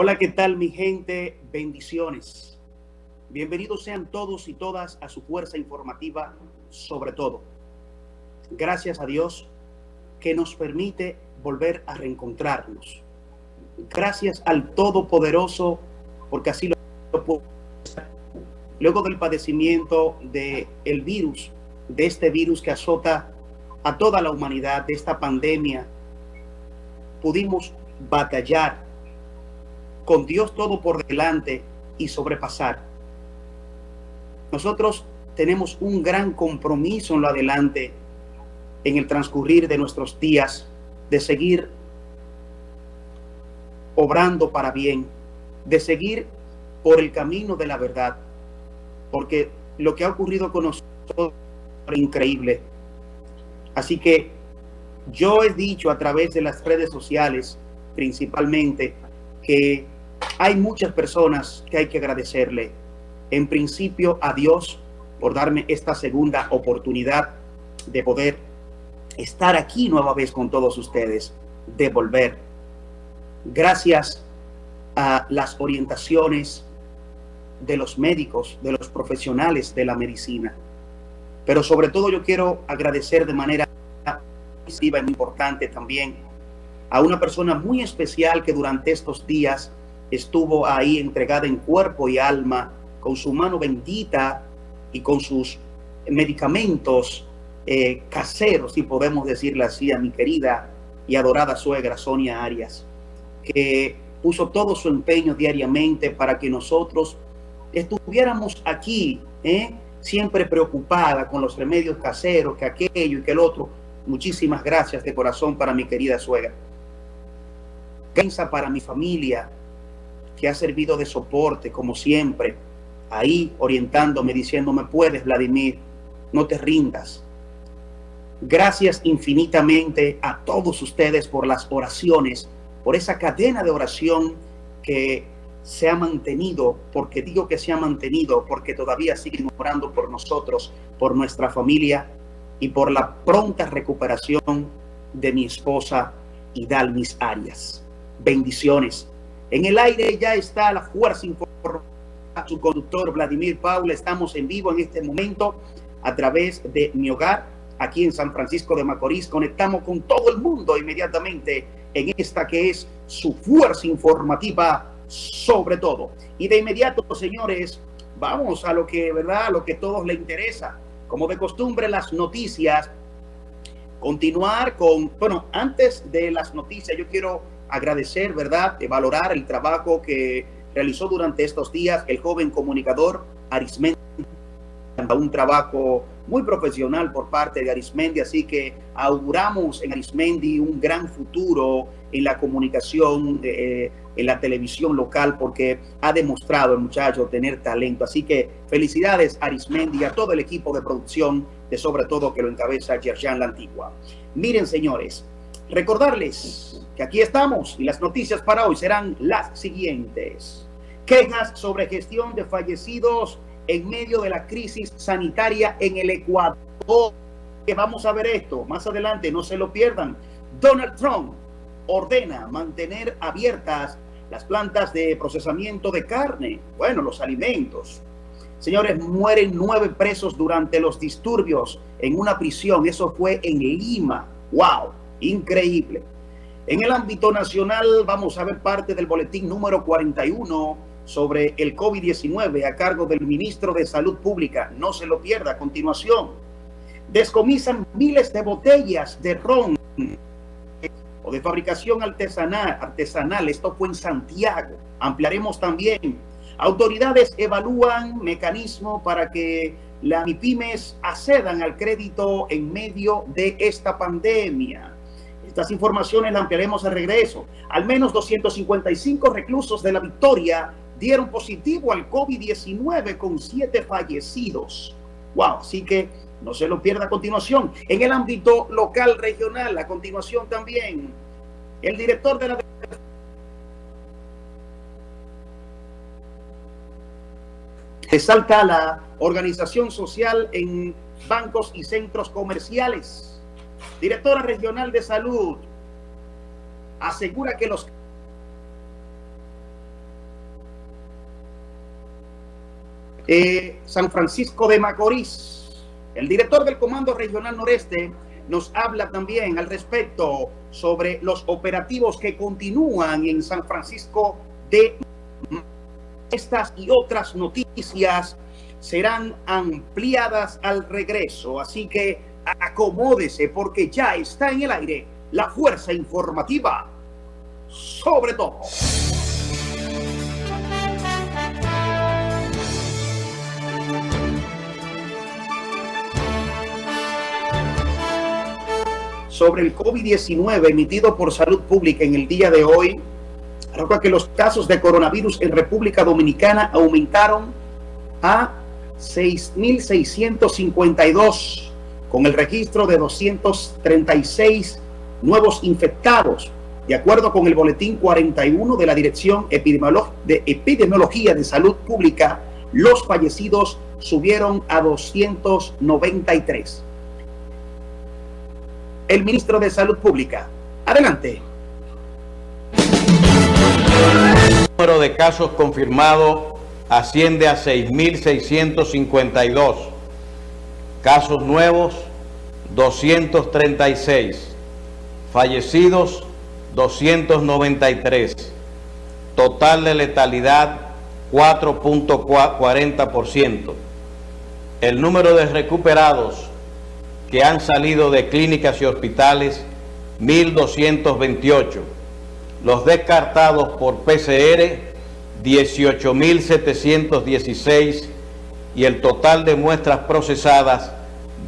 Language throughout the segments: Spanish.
Hola, ¿qué tal mi gente? Bendiciones. Bienvenidos sean todos y todas a su fuerza informativa sobre todo. Gracias a Dios que nos permite volver a reencontrarnos. Gracias al Todopoderoso, porque así lo puedo luego del padecimiento del el virus, de este virus que azota a toda la humanidad, de esta pandemia, pudimos batallar con Dios todo por delante y sobrepasar. Nosotros tenemos un gran compromiso en lo adelante, en el transcurrir de nuestros días, de seguir obrando para bien, de seguir por el camino de la verdad, porque lo que ha ocurrido con nosotros es increíble. Así que yo he dicho a través de las redes sociales, principalmente, que hay muchas personas que hay que agradecerle. En principio a Dios por darme esta segunda oportunidad de poder estar aquí nueva vez con todos ustedes, de volver. Gracias a las orientaciones de los médicos, de los profesionales de la medicina. Pero sobre todo yo quiero agradecer de manera y muy importante también a una persona muy especial que durante estos días estuvo ahí entregada en cuerpo y alma, con su mano bendita y con sus medicamentos eh, caseros, si podemos decirle así, a mi querida y adorada suegra Sonia Arias, que puso todo su empeño diariamente para que nosotros estuviéramos aquí, ¿eh? siempre preocupada con los remedios caseros, que aquello y que el otro. Muchísimas gracias de corazón para mi querida suegra. Piensa para mi familia, que ha servido de soporte, como siempre, ahí orientándome, diciéndome, puedes, Vladimir, no te rindas. Gracias infinitamente a todos ustedes por las oraciones, por esa cadena de oración que se ha mantenido, porque digo que se ha mantenido, porque todavía siguen orando por nosotros, por nuestra familia y por la pronta recuperación de mi esposa Idalmis Arias. Bendiciones. En el aire ya está la fuerza informativa, su conductor Vladimir Paula. Estamos en vivo en este momento a través de mi hogar aquí en San Francisco de Macorís. Conectamos con todo el mundo inmediatamente en esta que es su fuerza informativa sobre todo. Y de inmediato, señores, vamos a lo que, ¿verdad? A lo que a todos les interesa. Como de costumbre, las noticias. Continuar con, bueno, antes de las noticias, yo quiero agradecer, ¿verdad? De valorar el trabajo que realizó durante estos días el joven comunicador Arismendi. Un trabajo muy profesional por parte de Arismendi, así que auguramos en Arismendi un gran futuro en la comunicación, eh, en la televisión local, porque ha demostrado el muchacho tener talento. Así que felicidades Arismendi, a todo el equipo de producción, de sobre todo que lo encabeza Yerjan La Antigua. Miren, señores, recordarles que aquí estamos y las noticias para hoy serán las siguientes. Quejas sobre gestión de fallecidos en medio de la crisis sanitaria en el Ecuador. Vamos a ver esto más adelante, no se lo pierdan. Donald Trump ordena mantener abiertas las plantas de procesamiento de carne, bueno, los alimentos. Señores, mueren nueve presos durante los disturbios en una prisión. Eso fue en Lima. ¡Wow! Increíble. En el ámbito nacional vamos a ver parte del boletín número 41 sobre el COVID-19 a cargo del ministro de Salud Pública. No se lo pierda a continuación. Descomisan miles de botellas de ron o de fabricación artesanal, artesanal. Esto fue en Santiago. Ampliaremos también. Autoridades evalúan mecanismo para que las MIPIMES accedan al crédito en medio de esta pandemia. Estas informaciones las ampliaremos al regreso. Al menos 255 reclusos de la Victoria dieron positivo al COVID-19 con siete fallecidos. Wow, así que no se lo pierda a continuación. En el ámbito local, regional, a continuación también, el director de la... Resalta la organización social en bancos y centros comerciales. Directora Regional de Salud asegura que los eh, San Francisco de Macorís, el director del Comando Regional Noreste, nos habla también al respecto sobre los operativos que continúan en San Francisco de estas y otras noticias serán ampliadas al regreso. Así que acomódese porque ya está en el aire la fuerza informativa sobre todo. sobre el COVID-19 emitido por Salud Pública en el día de hoy, arroja que los casos de coronavirus en República Dominicana aumentaron a 6.652 con el registro de 236 nuevos infectados. De acuerdo con el boletín 41 de la Dirección de Epidemiología de Salud Pública, los fallecidos subieron a 293 el ministro de Salud Pública. Adelante. El número de casos confirmados asciende a 6.652. Casos nuevos, 236. Fallecidos, 293. Total de letalidad, 4.40%. El número de recuperados, que han salido de clínicas y hospitales, 1.228. Los descartados por PCR, 18.716 y el total de muestras procesadas,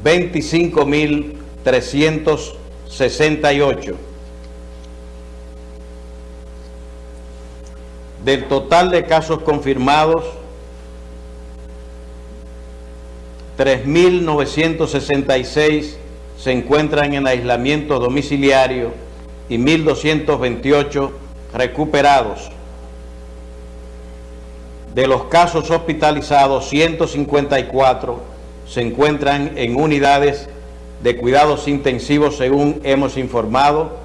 25.368. Del total de casos confirmados, 3.966 se encuentran en aislamiento domiciliario y 1.228 recuperados. De los casos hospitalizados, 154 se encuentran en unidades de cuidados intensivos según hemos informado,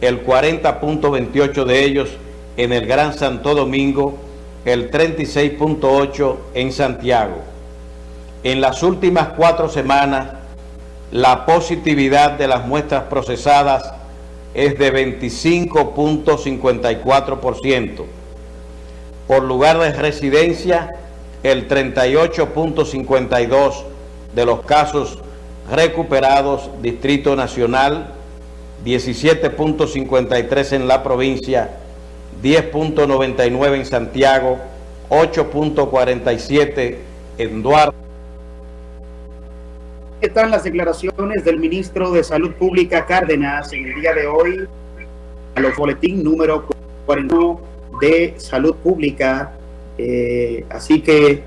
el 40.28 de ellos en el Gran Santo Domingo, el 36.8 en Santiago. En las últimas cuatro semanas, la positividad de las muestras procesadas es de 25.54%. Por lugar de residencia, el 38.52% de los casos recuperados, Distrito Nacional, 17.53 en la provincia, 10.99 en Santiago, 8.47 en Duarte. Están las declaraciones del ministro de Salud Pública Cárdenas en el día de hoy a los boletín número 41 de Salud Pública. Eh, así que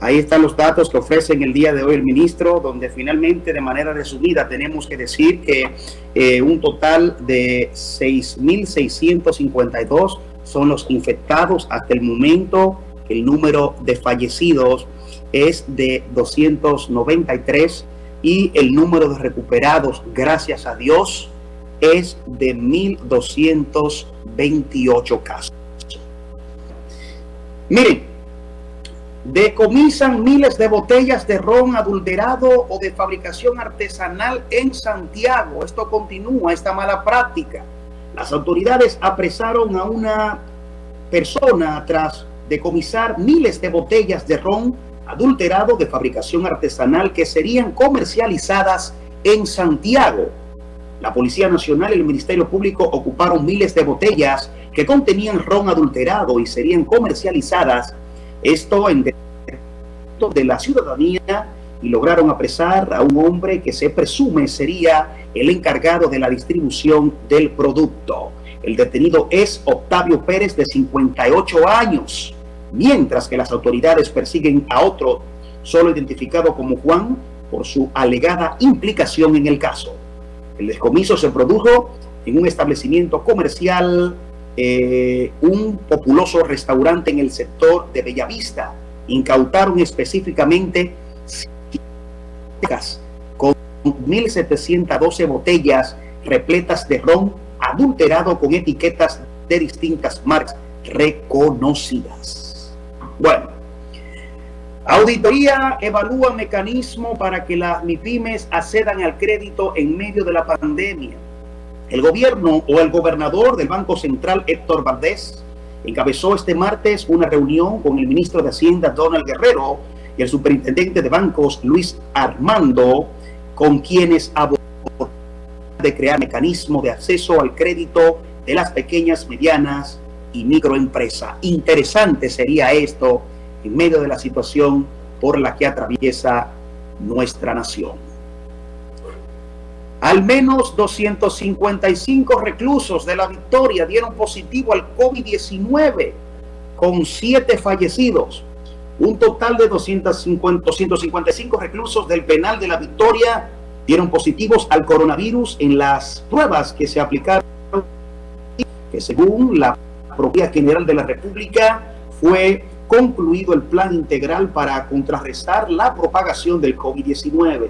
ahí están los datos que ofrece en el día de hoy el ministro, donde finalmente de manera resumida tenemos que decir que eh, un total de 6.652 son los infectados hasta el momento. El número de fallecidos es de 293 y el número de recuperados, gracias a Dios, es de 1.228 casos. Miren, decomisan miles de botellas de ron adulterado o de fabricación artesanal en Santiago. Esto continúa, esta mala práctica. Las autoridades apresaron a una persona tras decomisar miles de botellas de ron adulterado de fabricación artesanal que serían comercializadas en Santiago. La Policía Nacional y el Ministerio Público ocuparon miles de botellas que contenían ron adulterado y serían comercializadas, esto en de la ciudadanía y lograron apresar a un hombre que se presume sería el encargado de la distribución del producto. El detenido es Octavio Pérez de 58 años mientras que las autoridades persiguen a otro solo identificado como Juan por su alegada implicación en el caso. El descomiso se produjo en un establecimiento comercial, eh, un populoso restaurante en el sector de Bellavista. Incautaron específicamente con 1.712 botellas repletas de ron adulterado con etiquetas de distintas marcas reconocidas. Bueno, Auditoría evalúa mecanismo para que las MIPIMES accedan al crédito en medio de la pandemia. El gobierno o el gobernador del Banco Central, Héctor Valdés, encabezó este martes una reunión con el ministro de Hacienda, Donald Guerrero, y el superintendente de bancos, Luis Armando, con quienes abordaron de crear mecanismo de acceso al crédito de las pequeñas, medianas y microempresas. Interesante sería esto en medio de la situación por la que atraviesa nuestra nación. Al menos 255 reclusos de la Victoria dieron positivo al COVID-19, con siete fallecidos. Un total de 250, 255 reclusos del penal de la Victoria dieron positivos al coronavirus en las pruebas que se aplicaron, que según la propia General de la República fue concluido el plan integral para contrarrestar la propagación del COVID-19.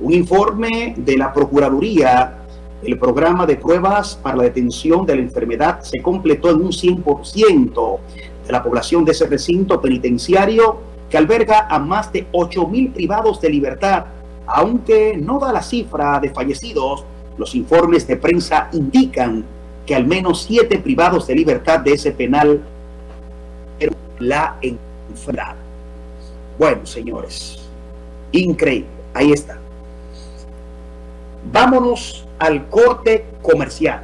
Un informe de la Procuraduría, el programa de pruebas para la detención de la enfermedad se completó en un 100% de la población de ese recinto penitenciario que alberga a más de 8 mil privados de libertad. Aunque no da la cifra de fallecidos, los informes de prensa indican que al menos siete privados de libertad de ese penal la enfermedad. Bueno, señores, increíble. Ahí está. Vámonos al corte comercial.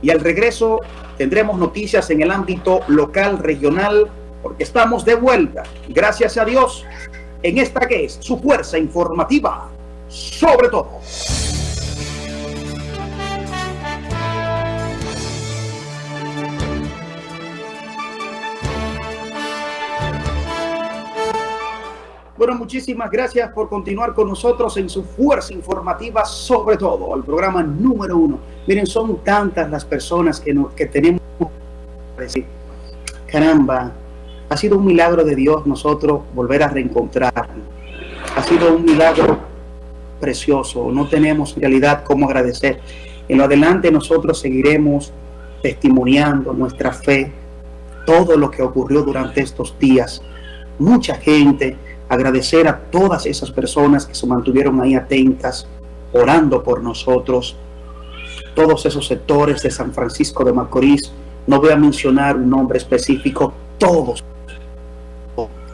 Y al regreso tendremos noticias en el ámbito local, regional, porque estamos de vuelta, gracias a Dios, en esta que es su fuerza informativa, sobre todo. Bueno, muchísimas gracias por continuar con nosotros en su fuerza informativa, sobre todo el programa número uno. Miren, son tantas las personas que, que tenemos que decir, caramba, ha sido un milagro de Dios nosotros volver a reencontrarnos. Ha sido un milagro precioso, no tenemos en realidad cómo agradecer. En lo adelante nosotros seguiremos testimoniando nuestra fe, todo lo que ocurrió durante estos días. Mucha gente agradecer a todas esas personas que se mantuvieron ahí atentas, orando por nosotros, todos esos sectores de San Francisco de Macorís, no voy a mencionar un nombre específico, todos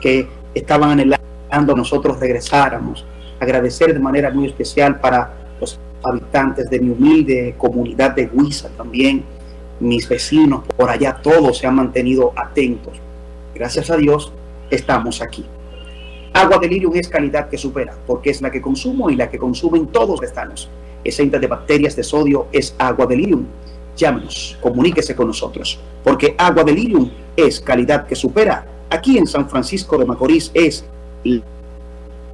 que estaban anhelando nosotros regresáramos, agradecer de manera muy especial para los habitantes de mi humilde comunidad de Huiza también, mis vecinos por allá, todos se han mantenido atentos. Gracias a Dios estamos aquí. Agua de Lirium es calidad que supera, porque es la que consumo y la que consumen todos los estanos. Exenta de bacterias de sodio es agua de Lirium. Llámenos, comuníquese con nosotros, porque agua de Lirium es calidad que supera. Aquí en San Francisco de Macorís es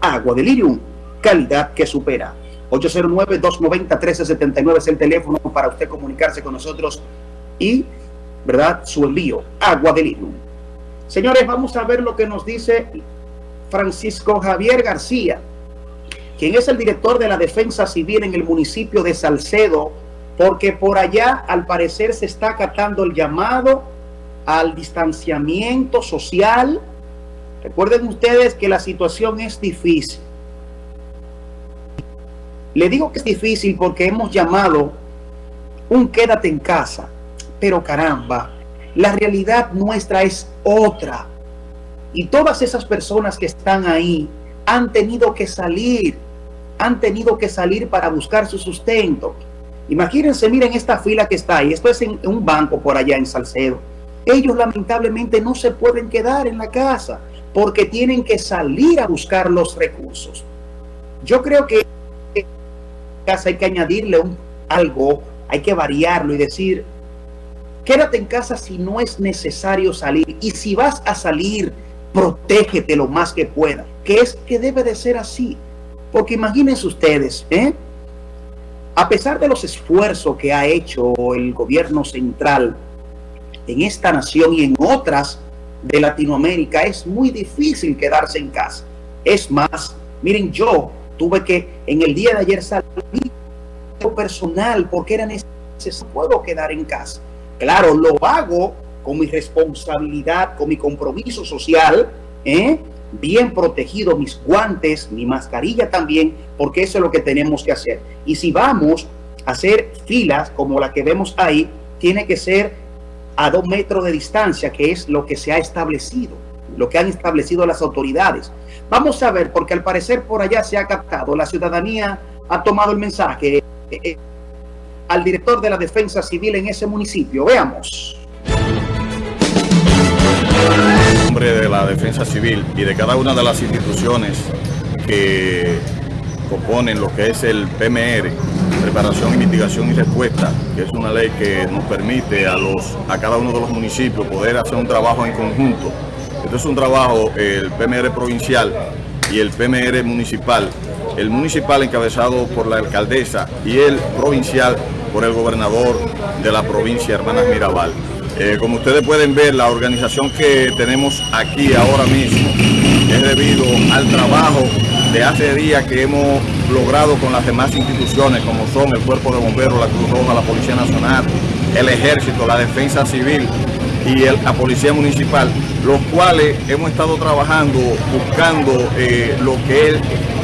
agua de Lirium, calidad que supera. 809-290-1379 es el teléfono para usted comunicarse con nosotros y, ¿verdad?, su envío, agua de Lirium. Señores, vamos a ver lo que nos dice Francisco Javier García, quien es el director de la Defensa Civil en el municipio de Salcedo, porque por allá al parecer se está acatando el llamado al distanciamiento social. Recuerden ustedes que la situación es difícil. Le digo que es difícil porque hemos llamado un quédate en casa, pero caramba, la realidad nuestra es otra. Y todas esas personas que están ahí han tenido que salir, han tenido que salir para buscar su sustento. Imagínense, miren esta fila que está ahí, esto es en un banco por allá en Salcedo. Ellos lamentablemente no se pueden quedar en la casa porque tienen que salir a buscar los recursos. Yo creo que casa hay que añadirle un, algo, hay que variarlo y decir, quédate en casa si no es necesario salir. Y si vas a salir, protégete lo más que pueda, que es que debe de ser así. Porque imagínense ustedes, ¿eh? a pesar de los esfuerzos que ha hecho el gobierno central en esta nación y en otras de Latinoamérica, es muy difícil quedarse en casa. Es más, miren, yo tuve que en el día de ayer salir personal porque era necesario, puedo quedar en casa. Claro, lo hago con mi responsabilidad, con mi compromiso social, ¿eh? bien protegido, mis guantes, mi mascarilla también, porque eso es lo que tenemos que hacer. Y si vamos a hacer filas como la que vemos ahí, tiene que ser a dos metros de distancia, que es lo que se ha establecido, lo que han establecido las autoridades. Vamos a ver, porque al parecer por allá se ha captado, la ciudadanía ha tomado el mensaje eh, eh, al director de la defensa civil en ese municipio. Veamos. En nombre de la defensa civil y de cada una de las instituciones que componen lo que es el PMR, preparación, mitigación y respuesta, que es una ley que nos permite a, los, a cada uno de los municipios poder hacer un trabajo en conjunto. Esto es un trabajo, el PMR provincial y el PMR municipal, el municipal encabezado por la alcaldesa y el provincial por el gobernador de la provincia, Hermanas Mirabal. Eh, como ustedes pueden ver, la organización que tenemos aquí ahora mismo es debido al trabajo de hace días que hemos logrado con las demás instituciones, como son el Cuerpo de Bomberos, la Cruz Roja, la Policía Nacional, el Ejército, la Defensa Civil y la Policía Municipal, los cuales hemos estado trabajando buscando eh, lo que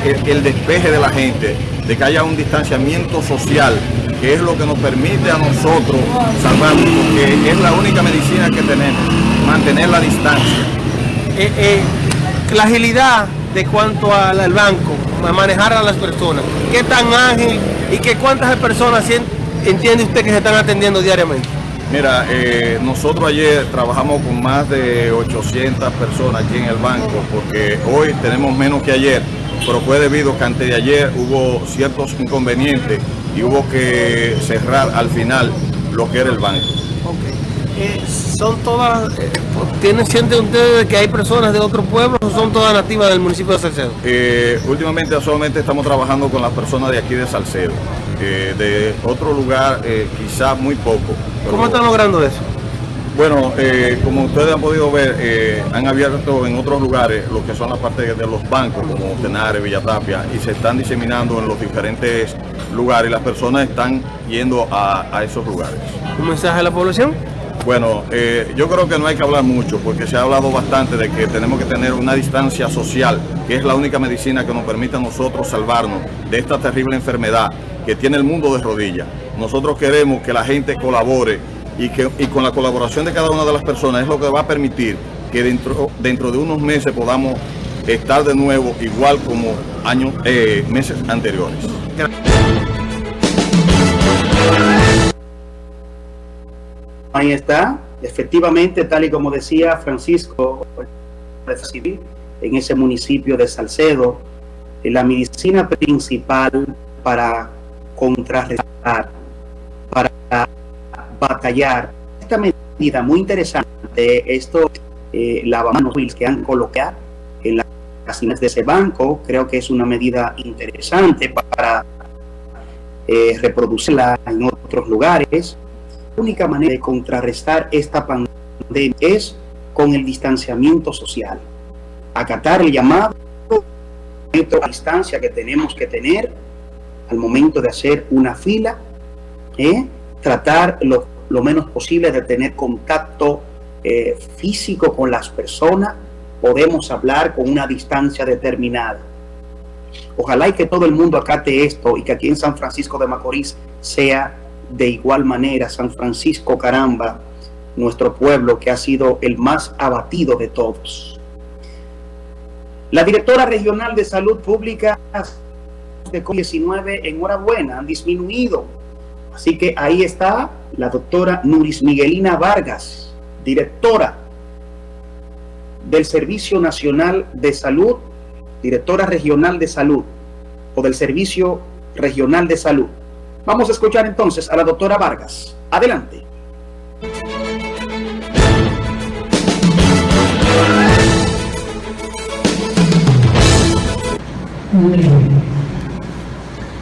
es el despeje de la gente, de que haya un distanciamiento social que es lo que nos permite a nosotros salvarnos, porque es la única medicina que tenemos, mantener la distancia. Eh, eh, la agilidad de cuanto al, banco, a manejar a las personas, qué tan ágil y que cuántas personas entiende usted que se están atendiendo diariamente. Mira, eh, nosotros ayer trabajamos con más de 800 personas aquí en el banco, porque hoy tenemos menos que ayer, pero fue debido que antes de ayer hubo ciertos inconvenientes y hubo que cerrar al final lo que era el banco. Eh, ¿Son todas, eh, tienen siente ustedes que hay personas de otros pueblos o son todas nativas del municipio de Salcedo? Eh, últimamente solamente estamos trabajando con las personas de aquí de Salcedo. de otro lugar quizás muy poco. ¿Cómo están logrando eso? Bueno, eh, como ustedes han podido ver, eh, han abierto en otros lugares lo que son las partes de los bancos, como Tenares, Villatapia, y se están diseminando en los diferentes lugares y las personas están yendo a, esos lugares. ¿Un mensaje a la población? Bueno, eh, yo creo que no hay que hablar mucho porque se ha hablado bastante de que tenemos que tener una distancia social, que es la única medicina que nos permite a nosotros salvarnos de esta terrible enfermedad que tiene el mundo de rodillas. Nosotros queremos que la gente colabore y, que, y con la colaboración de cada una de las personas es lo que va a permitir que dentro, dentro de unos meses podamos estar de nuevo igual como años, eh, meses anteriores. Ahí está, efectivamente, tal y como decía Francisco, en ese municipio de Salcedo, la medicina principal para contrarrestar, batallar. Esta medida muy interesante, esto eh, lavamanos que han colocado en las casinas de ese banco, creo que es una medida interesante para eh, reproducirla en otros lugares. La única manera de contrarrestar esta pandemia es con el distanciamiento social. Acatar el llamado a distancia que tenemos que tener al momento de hacer una fila, ¿eh? Tratar lo, menos posible de tener contacto eh, físico con las personas, podemos hablar con una distancia determinada. Ojalá y que todo el mundo acate esto y que aquí en San Francisco de Macorís sea de igual manera. San Francisco, caramba, nuestro pueblo que ha sido el más abatido de todos. La directora regional de salud pública de COVID-19, enhorabuena, han disminuido Así que ahí está la doctora Nuris Miguelina Vargas, directora del Servicio Nacional de Salud, directora regional de salud o del Servicio Regional de Salud. Vamos a escuchar entonces a la doctora Vargas. Adelante.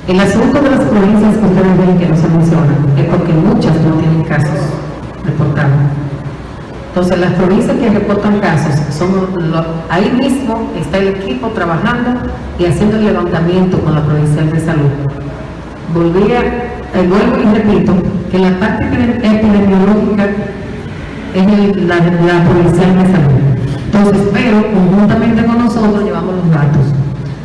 El asunto de las provincias que no se mencionan es porque muchas no tienen casos reportados. Entonces, las provincias que reportan casos, son ahí mismo está el equipo trabajando y haciendo el levantamiento con la provincial de salud. Volví a, eh, vuelvo y repito, que la parte epidemiológica es la, la provincial de salud. Entonces, pero conjuntamente con nosotros, llevamos los datos.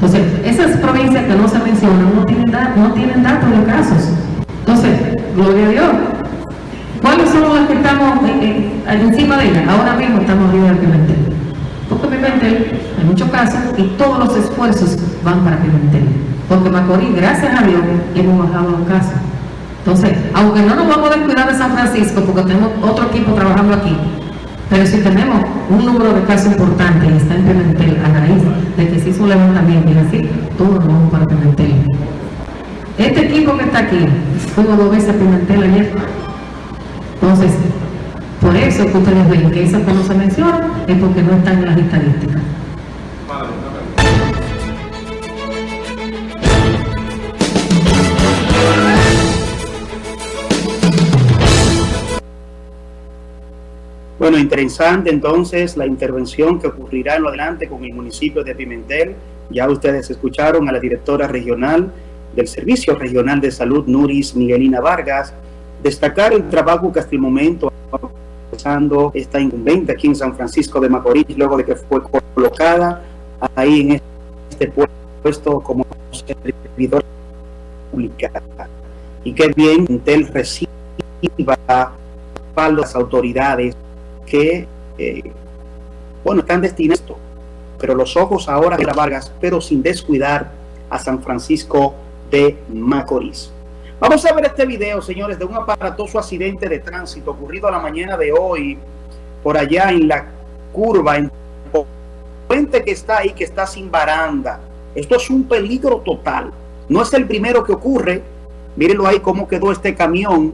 Entonces, esas provincias que no se mencionan no tienen, no tienen datos de casos. Entonces, gloria a Dios. ¿Cuáles son las que estamos eh, eh, encima de ellas? Ahora mismo estamos arriba del Pimentel. Porque Pimentel, en muchos casos, y todos los esfuerzos van para Pimentel. Porque Macorís, gracias a Dios, hemos bajado los casos. Entonces, aunque no nos vamos a descuidar de San Francisco, porque tenemos otro equipo trabajando aquí, pero si tenemos un número de casos importante y está en Pimentel a raíz de que se hizo un levantamiento y así, todos nos vamos para Pimentel. Este equipo que está aquí, fuimos dos veces a Pimentel ayer. Entonces, por eso que ustedes ven que esas que no se mencionan es porque no están en las estadísticas. Bueno, interesante entonces la intervención que ocurrirá en lo adelante con el municipio de Pimentel. Ya ustedes escucharon a la directora regional del Servicio Regional de Salud, Nuris Miguelina Vargas, destacar el trabajo que hasta el momento empezando esta incumbente aquí en San Francisco de Macorís, luego de que fue colocada ahí en este puesto como servidor pública. Y que bien Intel reciba las autoridades que, eh, bueno, están destinados, pero los ojos ahora de la Vargas, pero sin descuidar a San Francisco de Macorís. Vamos a ver este video, señores, de un aparatoso accidente de tránsito ocurrido a la mañana de hoy, por allá en la curva, en puente que está ahí, que está sin baranda. Esto es un peligro total. No es el primero que ocurre. Mírenlo ahí cómo quedó este camión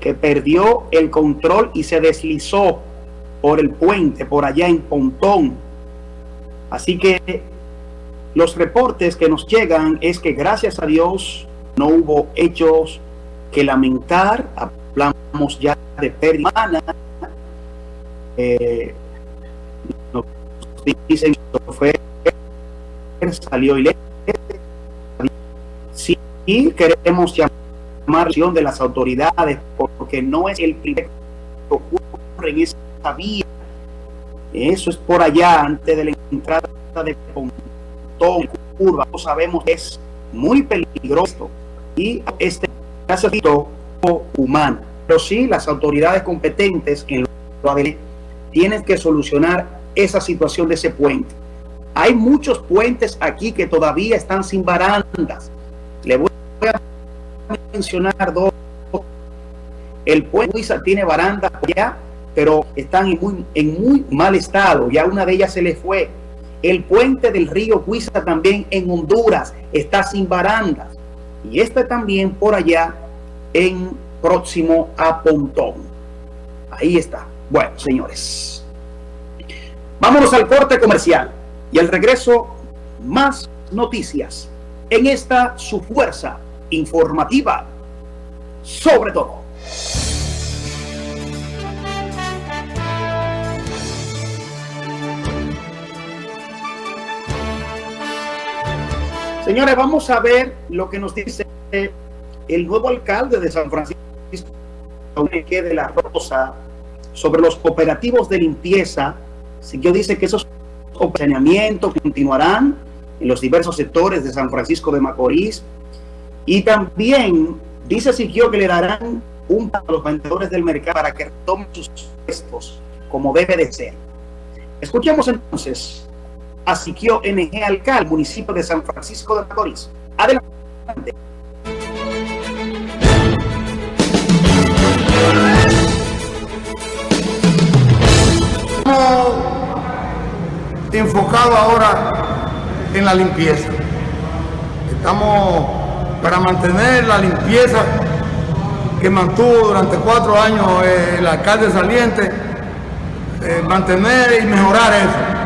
que perdió el control y se deslizó por el puente, por allá en Pontón. Así que los reportes que nos llegan es que gracias a Dios no hubo hechos que lamentar. Hablamos ya de pérdida humana. Eh, dicen que fue salió ileso. Sí, queremos llamar la de las autoridades porque no es el primer ocurre en esa vía. Eso es por allá, antes de la entrada de Pontón, curva. No sabemos es muy peligroso y este caso humano. Pero sí, las autoridades competentes en lo tienen que solucionar esa situación de ese puente. Hay muchos puentes aquí que todavía están sin barandas. Le voy a mencionar dos. El puente Luisa tiene barandas ya, pero están en muy, en muy mal estado. Ya una de ellas se le fue. El puente del río Huiza también en Honduras está sin barandas y este también por allá en próximo a Pontón. Ahí está. Bueno, señores. Vámonos al corte comercial y al regreso más noticias en esta su fuerza informativa sobre todo. Señores, vamos a ver lo que nos dice el nuevo alcalde de San Francisco, de la Rosa, sobre los operativos de limpieza. Siguió dice que esos saneamientos continuarán en los diversos sectores de San Francisco de Macorís. Y también dice Siquio que le darán un a los vendedores del mercado para que tomen sus puestos como debe de ser. Escuchemos entonces a Siquio NG Alcal, municipio de San Francisco de Macorís. Adelante. Estamos enfocados ahora en la limpieza. Estamos para mantener la limpieza que mantuvo durante cuatro años el alcalde saliente, eh, mantener y mejorar eso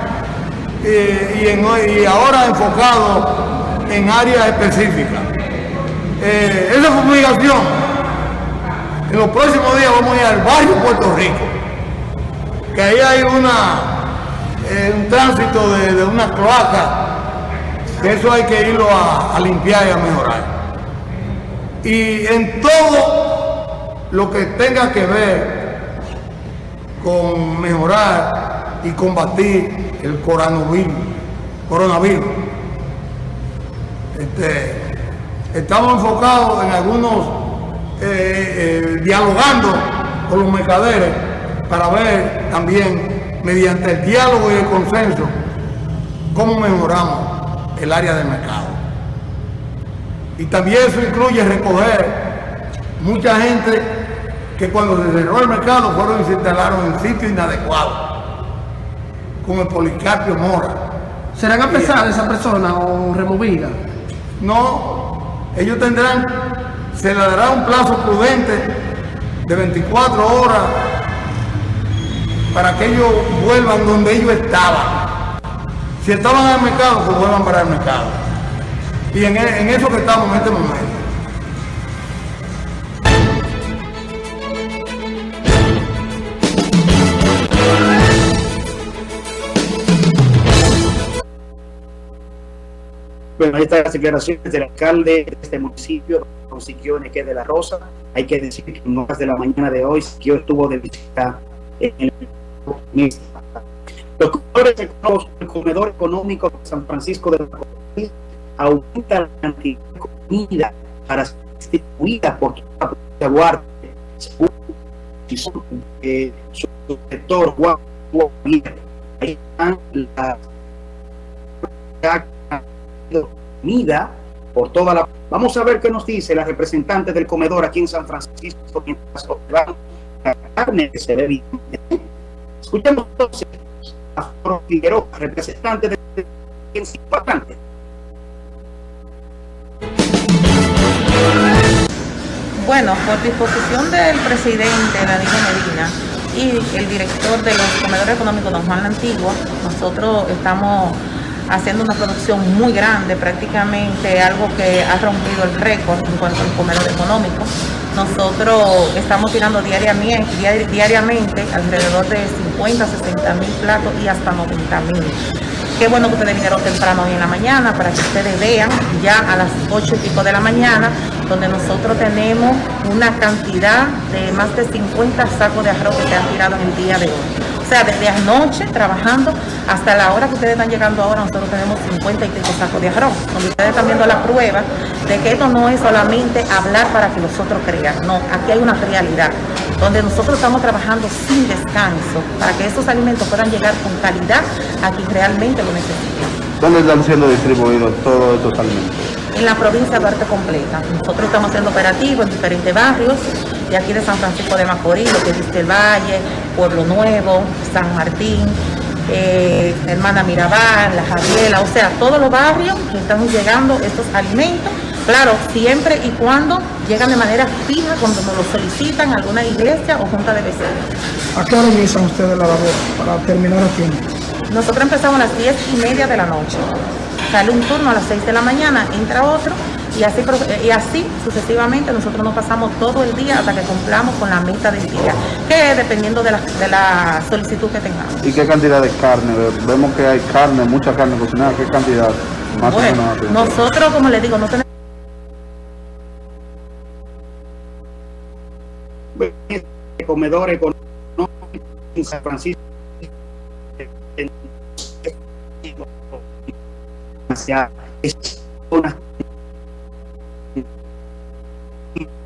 y, ahora enfocado en áreas específicas. Eh, esa fumigación, en los próximos días vamos a ir al barrio Puerto Rico, que ahí hay una, eh, un tránsito de, una cloaca, que eso hay que irlo a limpiar y a mejorar. Y en todo lo que tenga que ver con mejorar y combatir el coronavirus. coronavirus. Este, estamos enfocados en algunos, eh, eh, dialogando con los mercaderes para ver también, mediante el diálogo y el consenso, cómo mejoramos el área del mercado. Y también eso incluye recoger mucha gente que cuando se cerró el mercado fueron y se instalaron en sitios inadecuados, como el Policarpio Mora. ¿Serán apresadas esas personas o removidas? No, ellos tendrán, se les dará un plazo prudente de 24 horas para que ellos vuelvan donde ellos estaban. Si estaban en el mercado, pues vuelvan para el mercado. Y en, en eso que estamos en este momento. Bueno, las declaraciones del alcalde de este municipio, don Siquio Neque de la Rosa. Hay que decir que en horas de la mañana de hoy, Siquio estuvo de visita en el los comedores el comedor económico de San Francisco de la Comunidad aumenta la cantidad de comida para ser distribuida por toda la Guardia, según eh, su sector Ahí están las comida por toda la... Vamos a ver qué nos dice la representante del comedor aquí en San Francisco mientras la carne que se ve bien. Escuchemos entonces a Figueroa, representante de importante. Bueno, por disposición del presidente Danilo Medina y el director de los comedores económicos, don Juan Antigua, nosotros estamos haciendo una producción muy grande, prácticamente algo que ha rompido el récord en cuanto al comedor económico. Nosotros estamos tirando diariamente, diariamente alrededor de 50, 60 mil platos y hasta 90 mil. Qué bueno que ustedes vinieron temprano hoy en la mañana para que ustedes vean ya a las 8 y pico de la mañana, donde nosotros tenemos una cantidad de más de 50 sacos de arroz que se han tirado en el día de hoy. O sea, desde anoche trabajando hasta la hora que ustedes están llegando ahora, nosotros tenemos 50 y pico sacos de arroz, donde ustedes están viendo la prueba de que esto no es solamente hablar para que los otros crean, no, aquí hay una realidad, donde nosotros estamos trabajando sin descanso para que esos alimentos puedan llegar con calidad a quien realmente lo necesitan. ¿Dónde están siendo distribuidos todos estos alimentos? En la provincia de Arte completa. Nosotros estamos haciendo operativos en diferentes barrios, de aquí de San Francisco de Macorís, lo que es el Valle, Pueblo Nuevo, San Martín, eh, Hermana Mirabal, La Javiela, o sea, todos los barrios que están llegando estos alimentos, claro, siempre y cuando llegan de manera fija cuando nos lo solicitan alguna iglesia o junta de vecinos. ¿A qué hora inician ustedes la labor para terminar aquí? Nosotros empezamos a las 10 y media de la noche. Sale un turno a las 6 de la mañana, entra otro y así, y así sucesivamente nosotros nos pasamos todo el día hasta que cumplamos con la meta del día, que es dependiendo de la, de la solicitud que tengamos. ¿Y qué cantidad de carne? Vemos que hay carne, mucha carne cocinada, ¿qué cantidad? Más o menos. Nosotros, como les digo, no tenemos... comedor económico en San Francisco hacia una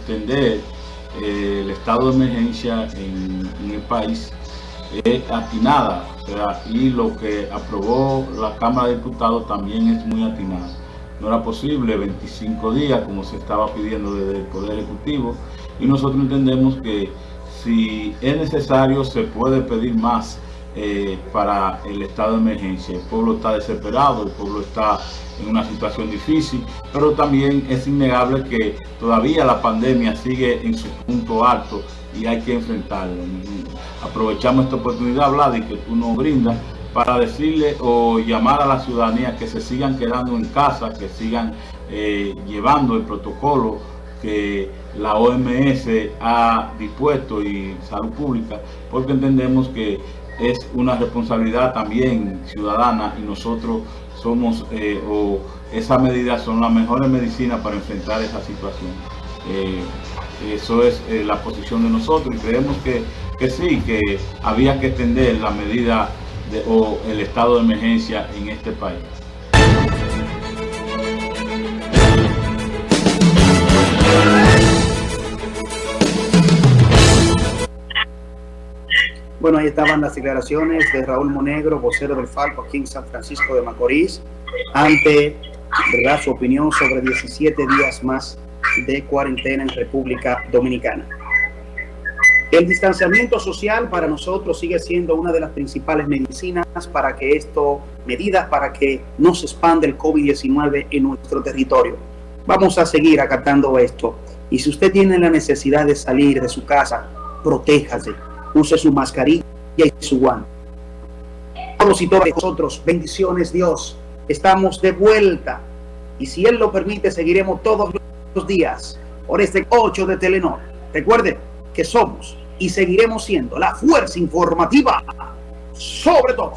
extender eh, el estado de emergencia en, el país es atinada, y lo que aprobó la Cámara de Diputados también es muy atinada. No era posible 25 días como se estaba pidiendo desde el Poder Ejecutivo y nosotros entendemos que si es necesario se puede pedir más eh, para el estado de emergencia. El pueblo está desesperado, el pueblo está en una situación difícil, pero también es innegable que todavía la pandemia sigue en su punto alto y hay que enfrentarlo. Aprovechamos esta oportunidad, Vlad, y que tú nos brindas para decirle o llamar a la ciudadanía que se sigan quedando en casa, que sigan eh, llevando el protocolo que la OMS ha dispuesto y salud pública, porque entendemos que es una responsabilidad también ciudadana y nosotros somos, eh, o esas medidas son las mejores medicinas para enfrentar esa situación. Eh, eso es eh, la posición de nosotros y creemos que, que sí, que había que extender la medida o el estado de emergencia en este país. Bueno, ahí estaban las declaraciones de Raúl Monegro, vocero del Falco aquí en San Francisco de Macorís, ante ¿verdad? su opinión sobre 17 días más de cuarentena en República Dominicana. El distanciamiento social para nosotros sigue siendo una de las principales medicinas para que esto, medidas para que no se expande el COVID-19 en nuestro territorio. Vamos a seguir acatando esto. Y si usted tiene la necesidad de salir de su casa, protéjase use su mascarilla y su guante. Todos y todas nosotros, bendiciones Dios, estamos de vuelta y si Él lo permite seguiremos todos los días por este 8 de Telenor. Recuerde que somos y seguiremos siendo la fuerza informativa sobre todo.